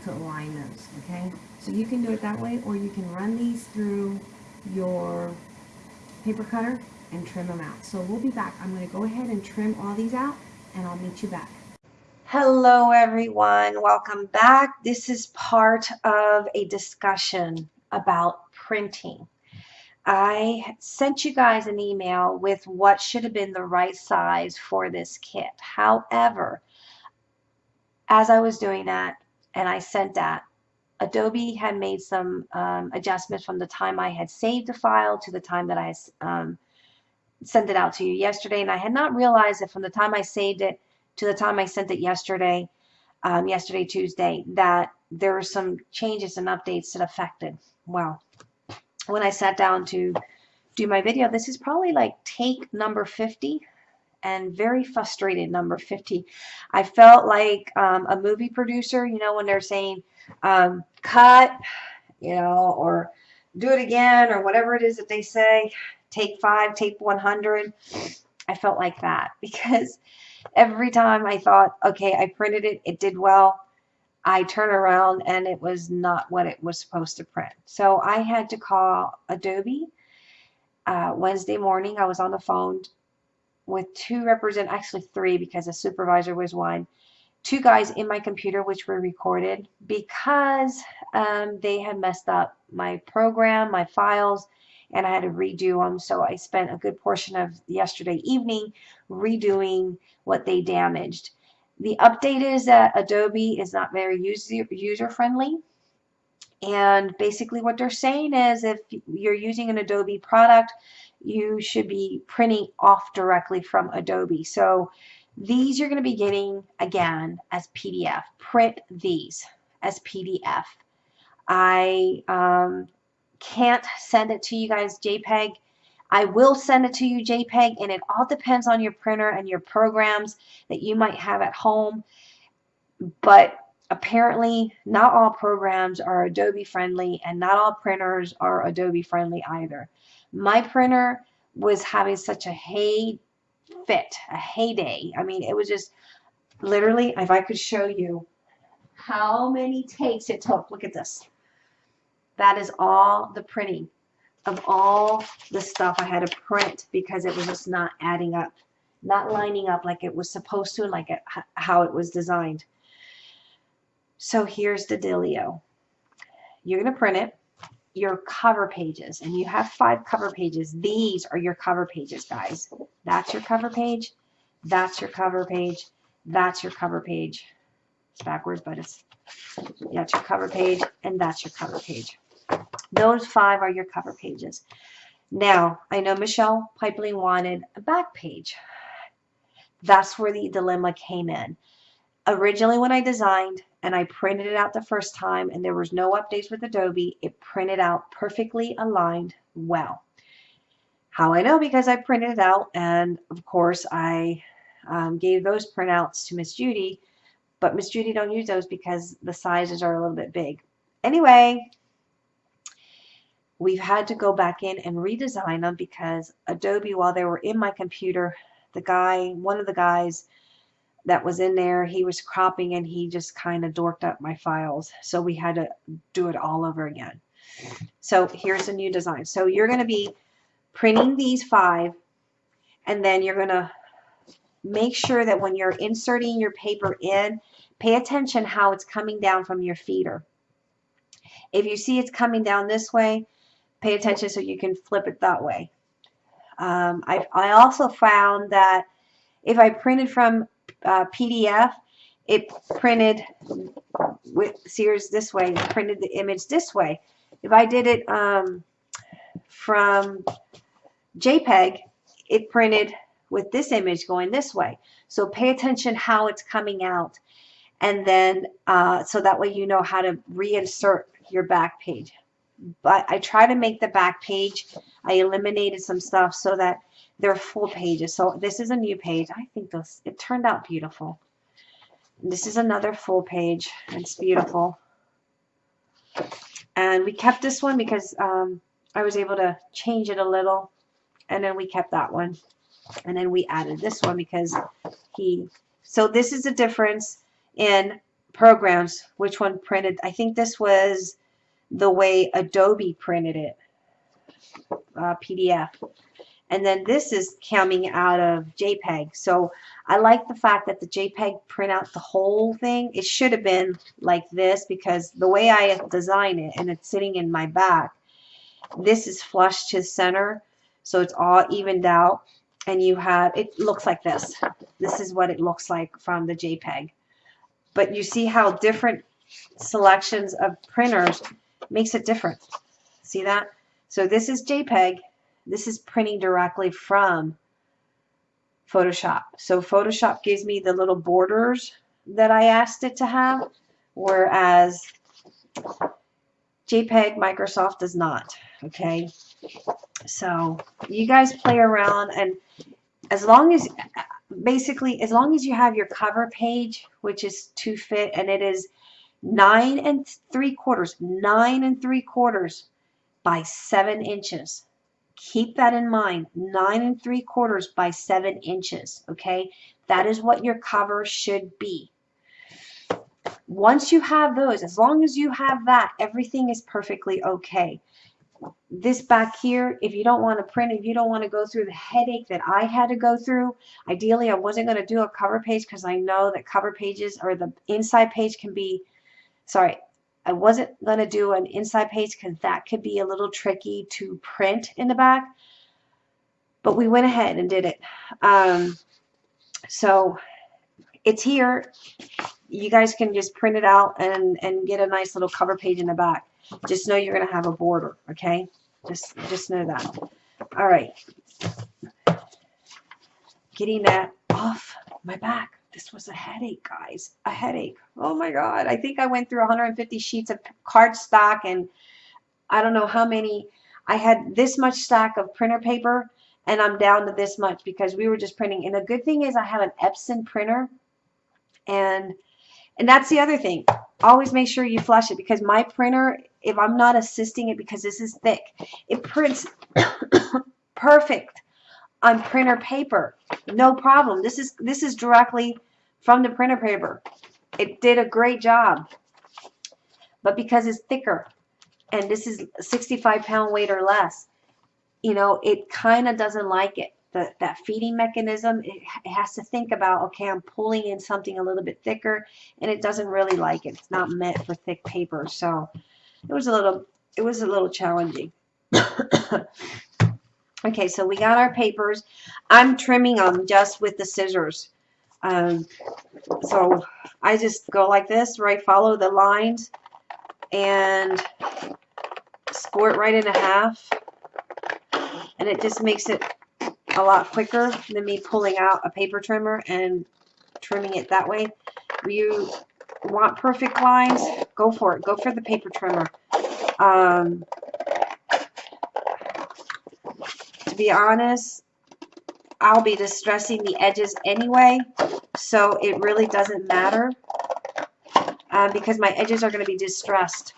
To align those, okay? So you can do it that way, or you can run these through your paper cutter and trim them out. So we'll be back. I'm going to go ahead and trim all these out, and I'll meet you back. Hello, everyone. Welcome back. This is part of a discussion about printing. I sent you guys an email with what should have been the right size for this kit. However, as I was doing that and I sent that, Adobe had made some um, adjustments from the time I had saved the file to the time that I um, sent it out to you yesterday. And I had not realized that from the time I saved it to the time I sent it yesterday, um, yesterday, Tuesday, that there were some changes and updates that affected. Well, when I sat down to do my video, this is probably like take number 50 and very frustrated number 50. I felt like um, a movie producer, you know, when they're saying um, cut, you know, or do it again, or whatever it is that they say, take five, take 100. I felt like that because every time I thought, okay, I printed it, it did well, I turn around and it was not what it was supposed to print. So I had to call Adobe uh, Wednesday morning. I was on the phone with two represent, actually three because the supervisor was one, two guys in my computer which were recorded because um, they had messed up my program, my files, and I had to redo them. So I spent a good portion of yesterday evening redoing what they damaged. The update is that Adobe is not very user, user friendly. And basically what they're saying is if you're using an Adobe product, you should be printing off directly from Adobe. So these you're going to be getting again as PDF. Print these as PDF. I um, can't send it to you guys JPEG, I will send it to you JPEG and it all depends on your printer and your programs that you might have at home. But apparently not all programs are Adobe friendly and not all printers are Adobe friendly either. My printer was having such a hey fit, a heyday. I mean, it was just literally, if I could show you how many takes it took. Look at this. That is all the printing of all the stuff I had to print because it was just not adding up, not lining up like it was supposed to, like it, how it was designed. So here's the dealio. You're going to print it, your cover pages, and you have five cover pages. These are your cover pages, guys. That's your cover page. That's your cover page. That's your cover page. It's backwards, but it's that's your cover page, and that's your cover page. Those five are your cover pages. Now, I know Michelle Pipeline wanted a back page. That's where the dilemma came in. Originally, when I designed and I printed it out the first time and there was no updates with Adobe, it printed out perfectly aligned well. How I know because I printed it out and of course I um, gave those printouts to Miss Judy, but Miss Judy don't use those because the sizes are a little bit big. Anyway, we've had to go back in and redesign them because Adobe, while they were in my computer, the guy, one of the guys that was in there, he was cropping and he just kind of dorked up my files. So we had to do it all over again. So here's a new design. So you're going to be printing these five and then you're going to make sure that when you're inserting your paper in, pay attention how it's coming down from your feeder. If you see it's coming down this way, pay attention so you can flip it that way. Um, I, I also found that if I printed from uh, PDF, it printed with Sears this way, printed the image this way. If I did it um, from JPEG, it printed with this image going this way. So pay attention how it's coming out. And then, uh, so that way you know how to reinsert your back page but I try to make the back page. I eliminated some stuff so that they're full pages. So this is a new page. I think this it turned out beautiful. This is another full page. It's beautiful. And we kept this one because um, I was able to change it a little. And then we kept that one. And then we added this one because he... So this is the difference in programs. Which one printed? I think this was the way Adobe printed it, uh, PDF. And then this is coming out of JPEG. So I like the fact that the JPEG print out the whole thing. It should have been like this because the way I design it and it's sitting in my back, this is flush to center. So it's all evened out. And you have, it looks like this. This is what it looks like from the JPEG. But you see how different selections of printers makes it different. See that? So this is JPEG. This is printing directly from Photoshop. So Photoshop gives me the little borders that I asked it to have, whereas JPEG Microsoft does not. Okay, so you guys play around, and as long as basically as long as you have your cover page, which is to fit, and it is nine and three quarters, nine and three quarters by seven inches. Keep that in mind, nine and three quarters by seven inches, okay? That is what your cover should be. Once you have those, as long as you have that, everything is perfectly okay. This back here, if you don't want to print, if you don't want to go through the headache that I had to go through, ideally I wasn't going to do a cover page because I know that cover pages or the inside page can be sorry, I wasn't going to do an inside page because that could be a little tricky to print in the back. But we went ahead and did it. Um, so it's here. You guys can just print it out and, and get a nice little cover page in the back. Just know you're going to have a border, okay? Just, just know that. All right. Getting that off my back this was a headache, guys. A headache. Oh my God. I think I went through 150 sheets of cardstock and I don't know how many, I had this much stack of printer paper and I'm down to this much because we were just printing. And the good thing is I have an Epson printer and and that's the other thing. Always make sure you flush it because my printer, if I'm not assisting it because this is thick, it prints perfect on printer paper. No problem. This is this is directly from the printer paper. It did a great job. But because it's thicker and this is 65 pound weight or less, you know, it kind of doesn't like it. The, that feeding mechanism, it, it has to think about, okay, I'm pulling in something a little bit thicker and it doesn't really like it. It's not meant for thick paper. So it was a little, it was a little challenging. okay, so we got our papers. I'm trimming them just with the scissors. Um, so I just go like this, right? Follow the lines and score it right in a half and it just makes it a lot quicker than me pulling out a paper trimmer and trimming it that way. You want perfect lines, go for it. Go for the paper trimmer. Um, to be honest, I'll be distressing the edges anyway, so it really doesn't matter uh, because my edges are going to be distressed.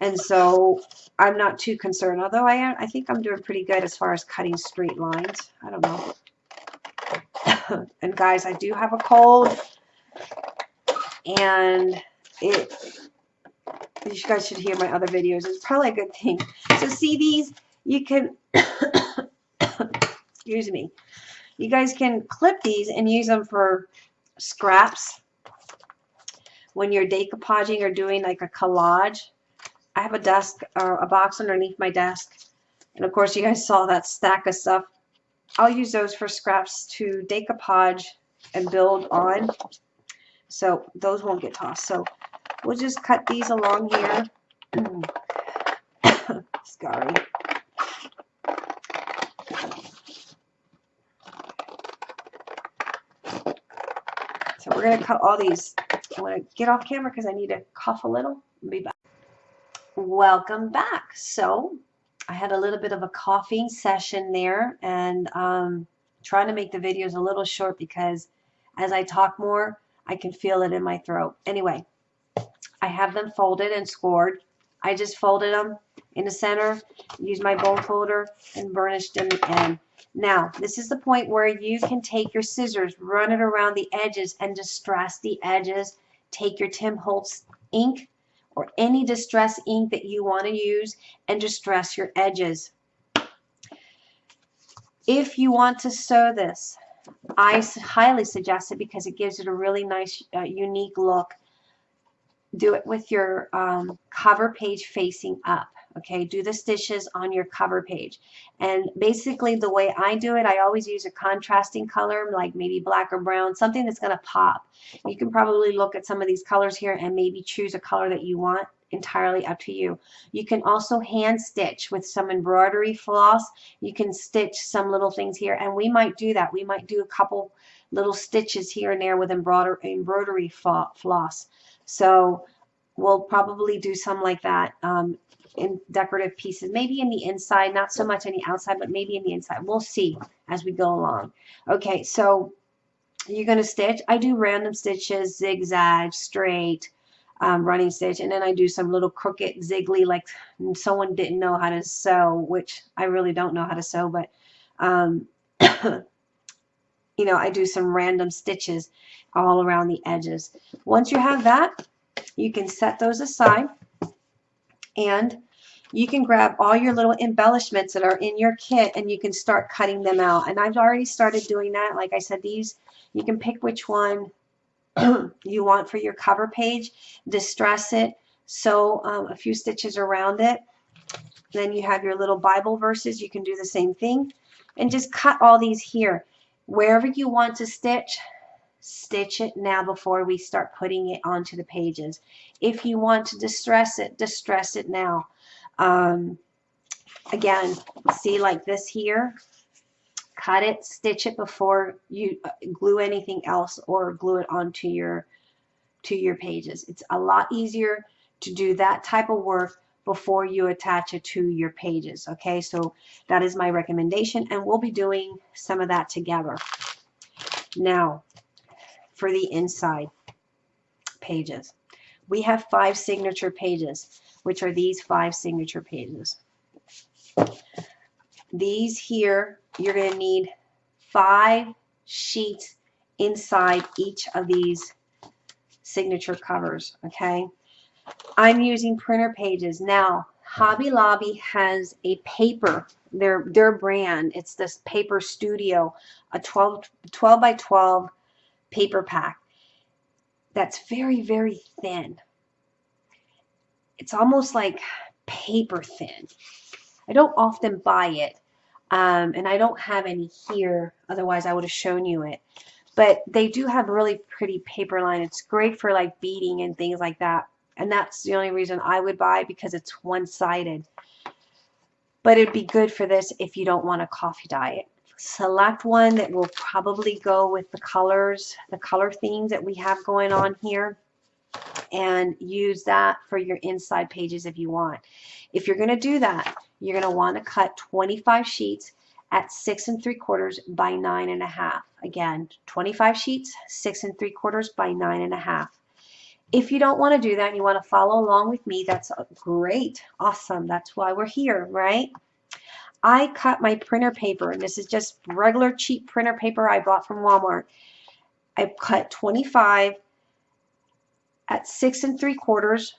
And so I'm not too concerned, although I am, I think I'm doing pretty good as far as cutting straight lines. I don't know. and guys, I do have a cold, and it, you guys should hear my other videos. It's probably a good thing. So see these, you can, excuse me, you guys can clip these and use them for scraps when you're decoupaging or doing like a collage I have a desk, or a box underneath my desk. And of course, you guys saw that stack of stuff. I'll use those for scraps to decoupage and build on. So those won't get tossed. So we'll just cut these along here. Sorry. So we're going to cut all these. I'm going to get off camera because I need to cough a little. Be back. Welcome back. So I had a little bit of a coughing session there and um, trying to make the videos a little short because as I talk more, I can feel it in my throat. Anyway, I have them folded and scored. I just folded them in the center, used my bone folder, and burnished them in. Now, this is the point where you can take your scissors, run it around the edges, and distress the edges. Take your Tim Holtz ink, or any distress ink that you want to use and distress your edges. If you want to sew this, I highly suggest it because it gives it a really nice, uh, unique look. Do it with your um, cover page facing up okay? Do the stitches on your cover page. And basically the way I do it I always use a contrasting color like maybe black or brown something that's going to pop. You can probably look at some of these colors here and maybe choose a color that you want entirely up to you. You can also hand stitch with some embroidery floss. You can stitch some little things here and we might do that. We might do a couple little stitches here and there with embroidery embroidery floss. So we'll probably do some like that um, in decorative pieces, maybe in the inside, not so much on the outside, but maybe in the inside. We'll see as we go along. Okay, so you're going to stitch. I do random stitches, zigzag, straight, um, running stitch, and then I do some little crooked, ziggly, like someone didn't know how to sew, which I really don't know how to sew, but, um, you know, I do some random stitches all around the edges. Once you have that, you can set those aside and you can grab all your little embellishments that are in your kit and you can start cutting them out. And I've already started doing that. Like I said, these, you can pick which one you want for your cover page, distress it, sew um, a few stitches around it. Then you have your little Bible verses. You can do the same thing and just cut all these here. Wherever you want to stitch, stitch it now before we start putting it onto the pages. If you want to distress it, distress it now. Um, again, see like this here, cut it, stitch it before you uh, glue anything else or glue it onto your to your pages. It's a lot easier to do that type of work before you attach it to your pages. Okay, so that is my recommendation, and we'll be doing some of that together. Now, for the inside pages, we have five signature pages, which are these five signature pages. These here, you're going to need five sheets inside each of these signature covers, okay? I'm using printer pages. Now, Hobby Lobby has a paper, their, their brand. It's this Paper Studio, a 12, 12 by 12 paper pack that's very, very thin. It's almost like paper thin. I don't often buy it, um, and I don't have any here. Otherwise, I would have shown you it. But they do have really pretty paper line. It's great for like beading and things like that. And that's the only reason I would buy because it's one-sided. But it'd be good for this if you don't want a coffee dye it. Select one that will probably go with the colors, the color themes that we have going on here and use that for your inside pages if you want. If you're going to do that, you're going to want to cut 25 sheets at six and three quarters by nine and a half. Again, 25 sheets, six and three quarters by nine and a half. If you don't want to do that and you want to follow along with me, that's great. Awesome. That's why we're here, right? I cut my printer paper, and this is just regular cheap printer paper I bought from Walmart. I cut 25 at six and three quarters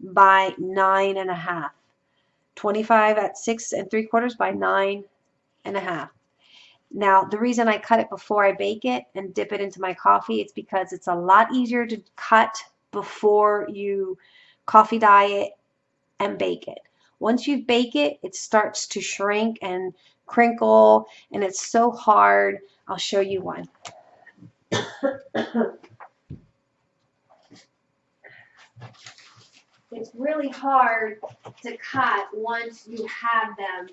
by nine and a half. 25 at six and three quarters by nine and a half. Now, the reason I cut it before I bake it and dip it into my coffee, it's because it's a lot easier to cut before you coffee dye it and bake it. Once you bake it, it starts to shrink and crinkle, and it's so hard. I'll show you one. it's really hard to cut once you have them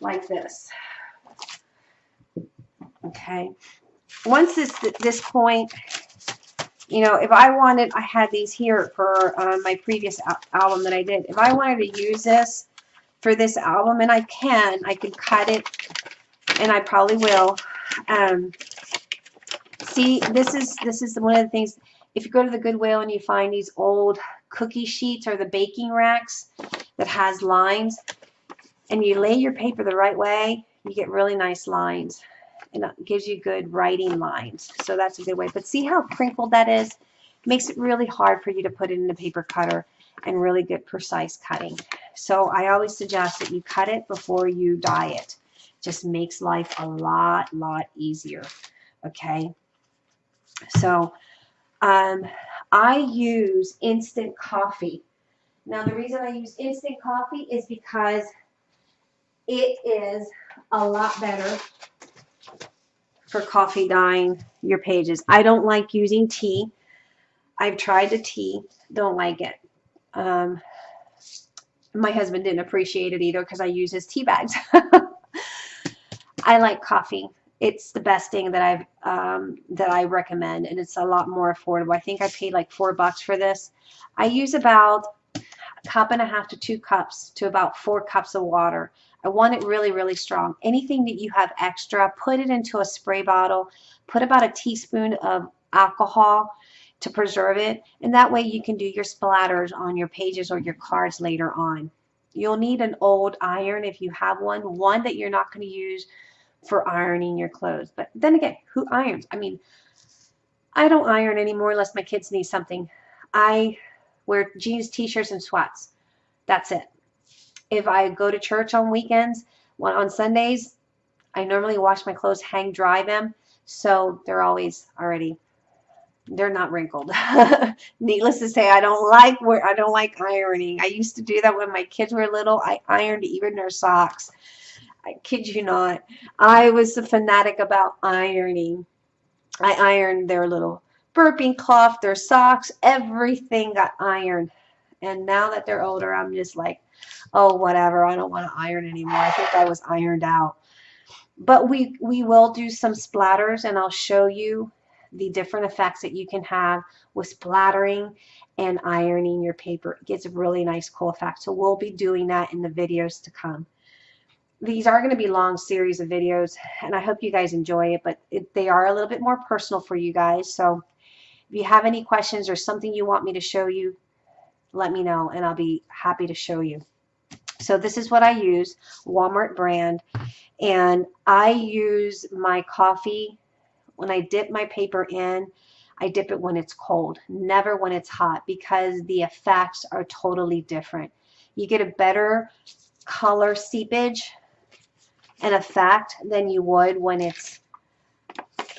like this. Okay. Once this this point, you know, if I wanted, I had these here for uh, my previous al album that I did. If I wanted to use this for this album, and I can, I can cut it, and I probably will. Um, see, this is this is one of the things. If you go to the Goodwill and you find these old cookie sheets or the baking racks that has lines, and you lay your paper the right way, you get really nice lines. And it gives you good writing lines. So that's a good way. But see how crinkled that is? It makes it really hard for you to put it in a paper cutter and really get precise cutting. So I always suggest that you cut it before you dye it. Just makes life a lot, lot easier. Okay. So um, I use instant coffee. Now the reason I use instant coffee is because it is a lot better for coffee dyeing your pages. I don't like using tea. I've tried the tea, don't like it. Um, my husband didn't appreciate it either because I use his tea bags. I like coffee. It's the best thing that I've um, that I recommend, and it's a lot more affordable. I think I paid like four bucks for this. I use about a cup and a half to two cups to about four cups of water. I want it really, really strong. Anything that you have extra, put it into a spray bottle. Put about a teaspoon of alcohol to preserve it. And that way you can do your splatters on your pages or your cards later on. You'll need an old iron if you have one. One that you're not going to use for ironing your clothes. But then again, who irons? I mean, I don't iron anymore unless my kids need something. I wear jeans, t-shirts, and sweats. That's it if I go to church on weekends, on Sundays, I normally wash my clothes, hang dry them, so they're always already they're not wrinkled. Needless to say, I don't like where I don't like ironing. I used to do that when my kids were little. I ironed even their socks. I kid you not. I was a fanatic about ironing. I ironed their little burping cloth, their socks, everything got ironed. And now that they're older, I'm just like, oh, whatever. I don't want to iron anymore. I think I was ironed out. But we, we will do some splatters and I'll show you the different effects that you can have with splattering and ironing your paper. It gets a really nice cool effect. So we'll be doing that in the videos to come. These are going to be long series of videos and I hope you guys enjoy it, but it, they are a little bit more personal for you guys. So if you have any questions or something you want me to show you, let me know and I'll be happy to show you. So this is what I use, Walmart brand, and I use my coffee when I dip my paper in, I dip it when it's cold, never when it's hot because the effects are totally different. You get a better color seepage and effect than you would when it's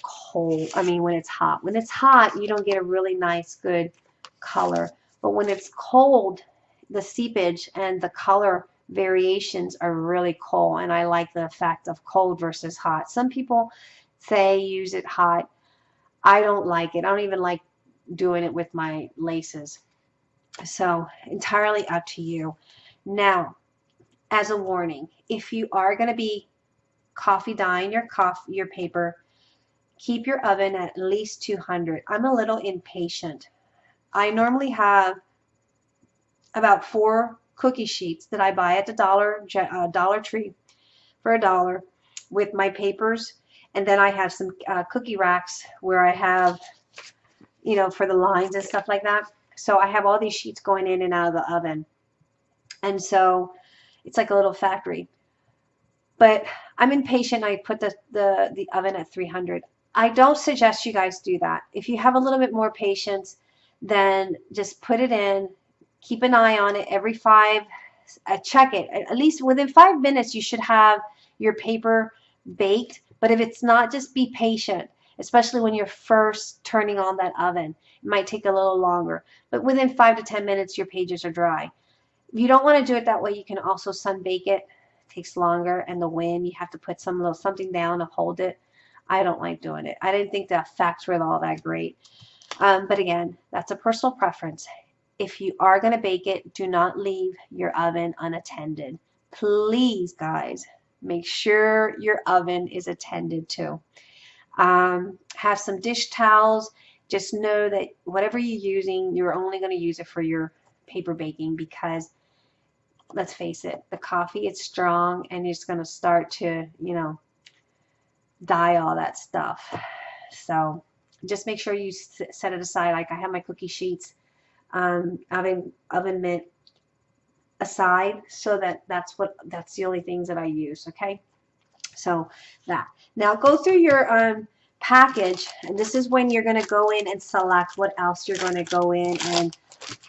cold. I mean, when it's hot. When it's hot, you don't get a really nice, good color. But when it's cold, the seepage and the color variations are really cool. And I like the effect of cold versus hot. Some people say use it hot. I don't like it. I don't even like doing it with my laces. So entirely up to you. Now, as a warning, if you are going to be coffee dyeing your coffee, your paper, keep your oven at least 200. I'm a little impatient. I normally have about four cookie sheets that I buy at the Dollar uh, Dollar Tree for a dollar with my papers and then I have some uh, cookie racks where I have, you know, for the lines and stuff like that. So I have all these sheets going in and out of the oven. And so it's like a little factory. But I'm impatient. I put the, the, the oven at 300. I don't suggest you guys do that. If you have a little bit more patience, then just put it in, keep an eye on it every five, uh, check it. At least within five minutes, you should have your paper baked but if it's not, just be patient, especially when you're first turning on that oven. It might take a little longer, but within five to 10 minutes, your pages are dry. If you don't want to do it that way, you can also sun bake it. it takes longer, and the wind, you have to put some little something down to hold it. I don't like doing it. I didn't think the effects were all that great. Um, but again, that's a personal preference. If you are going to bake it, do not leave your oven unattended. Please, guys, Make sure your oven is attended to. Um, have some dish towels. Just know that whatever you're using, you're only going to use it for your paper baking because let's face it, the coffee is strong and it's going to start to, you know, dye all that stuff. So just make sure you set it aside. Like I have my cookie sheets, um, oven, oven mitt aside so that that's what that's the only things that I use okay? So that. Now go through your um, package and this is when you're going to go in and select what else you're going to go in and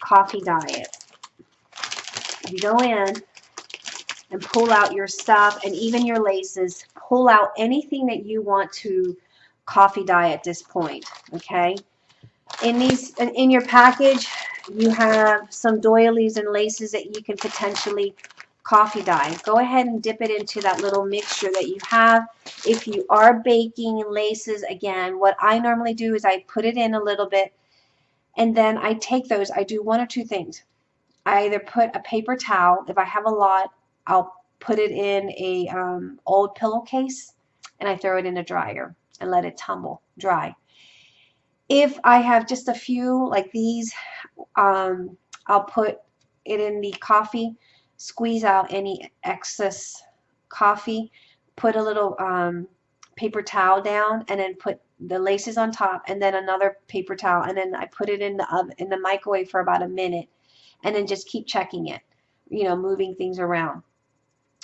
coffee dye it you go in and pull out your stuff and even your laces. Pull out anything that you want to coffee dye at this point okay in these in your package you have some doilies and laces that you can potentially coffee dye. Go ahead and dip it into that little mixture that you have. If you are baking laces, again, what I normally do is I put it in a little bit and then I take those. I do one or two things. I either put a paper towel. If I have a lot, I'll put it in a um, old pillowcase and I throw it in a dryer and let it tumble dry. If I have just a few like these, um, I'll put it in the coffee, squeeze out any excess coffee, put a little um, paper towel down, and then put the laces on top, and then another paper towel, and then I put it in the oven, in the microwave for about a minute, and then just keep checking it, you know, moving things around.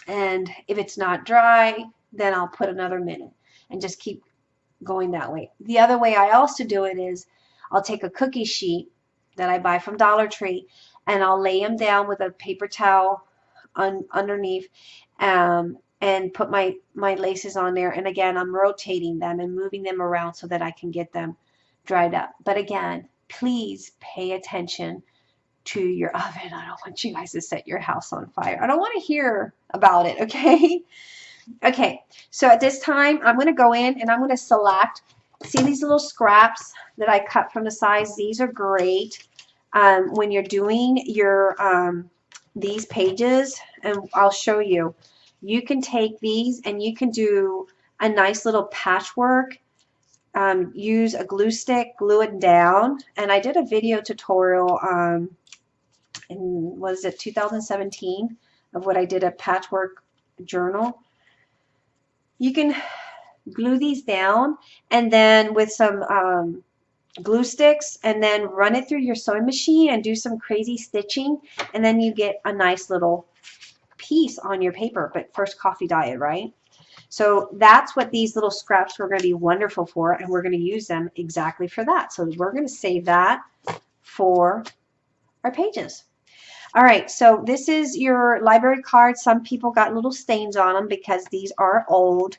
And if it's not dry, then I'll put another minute and just keep going that way. The other way I also do it is I'll take a cookie sheet that I buy from Dollar Tree and I'll lay them down with a paper towel un underneath um, and put my, my laces on there. And again, I'm rotating them and moving them around so that I can get them dried up. But again, please pay attention to your oven. I don't want you guys to set your house on fire. I don't want to hear about it, okay? Okay, so at this time, I'm going to go in and I'm going to select, see these little scraps that I cut from the sides? These are great um, when you're doing your um, these pages, and I'll show you. You can take these and you can do a nice little patchwork um, use a glue stick, glue it down. And I did a video tutorial um, in, was it 2017 of what I did a patchwork journal. You can glue these down and then with some um, glue sticks and then run it through your sewing machine and do some crazy stitching. And then you get a nice little piece on your paper but first coffee diet right? So that's what these little scraps were going to be wonderful for and we're going to use them exactly for that. So we're going to save that for our pages all right so this is your library card some people got little stains on them because these are old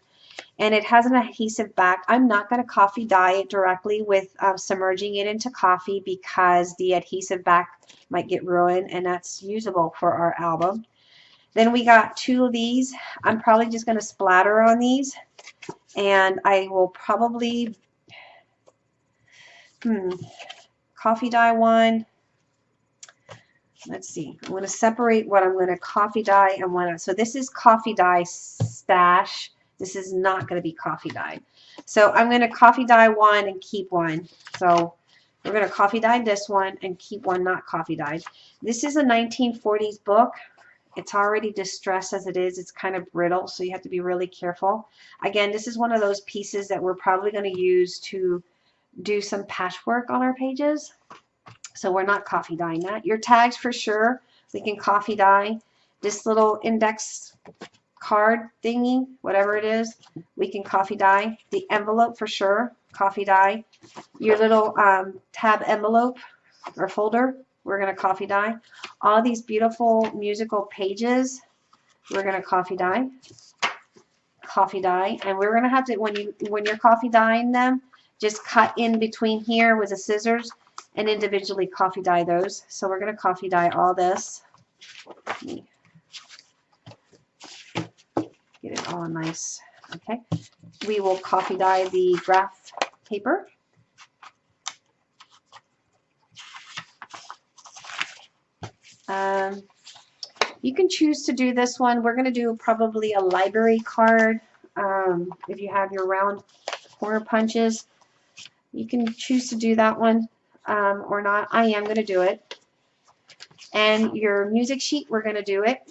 and it has an adhesive back. I'm not going to coffee dye it directly with uh, submerging it into coffee because the adhesive back might get ruined and that's usable for our album. Then we got two of these. I'm probably just going to splatter on these and I will probably hmm, coffee dye one. Let's see. I'm going to separate what I'm going to coffee dye and what. So this is coffee dye stash this is not going to be coffee dye. So I'm going to coffee dye one and keep one. So we're going to coffee dye this one and keep one not coffee dyed. This is a 1940s book. It's already distressed as it is. It's kind of brittle, so you have to be really careful. Again, this is one of those pieces that we're probably going to use to do some patchwork on our pages. So we're not coffee dyeing that. Your tags for sure, we can coffee dye. This little index card thingy, whatever it is, we can coffee dye. The envelope for sure, coffee dye. Your little um, tab envelope or folder, we're going to coffee dye. All these beautiful musical pages, we're going to coffee dye. Coffee dye. And we're going to have to, when, you, when you're coffee dyeing them, just cut in between here with the scissors and individually coffee dye those. So we're going to coffee dye all this get it all nice. Okay, we will coffee dye the graph paper. Um, you can choose to do this one. We're going to do probably a library card. Um, if you have your round corner punches, you can choose to do that one um, or not. I am going to do it. And your music sheet, we're going to do it.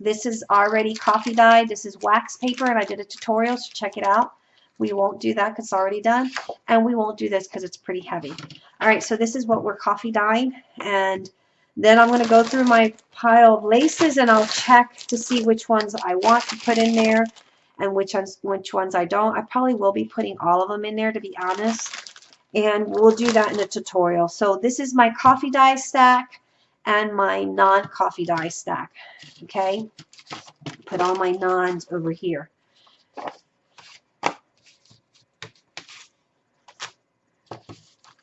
This is already coffee dyed. This is wax paper, and I did a tutorial, so check it out. We won't do that because it's already done, and we won't do this because it's pretty heavy. All right, so this is what we're coffee dyeing, and then I'm going to go through my pile of laces, and I'll check to see which ones I want to put in there and which ones, which ones I don't. I probably will be putting all of them in there, to be honest, and we'll do that in a tutorial. So this is my coffee dye stack and my non-coffee dye stack. Okay, put all my nons over here.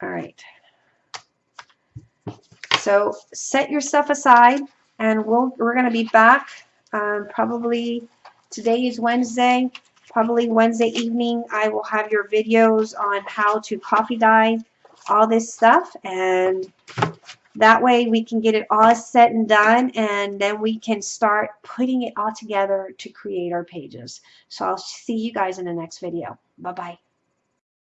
All right. So set your stuff aside, and we'll we're going to be back um, probably today is Wednesday. Probably Wednesday evening, I will have your videos on how to coffee dye all this stuff and that way we can get it all set and done and then we can start putting it all together to create our pages. So I'll see you guys in the next video. Bye-bye.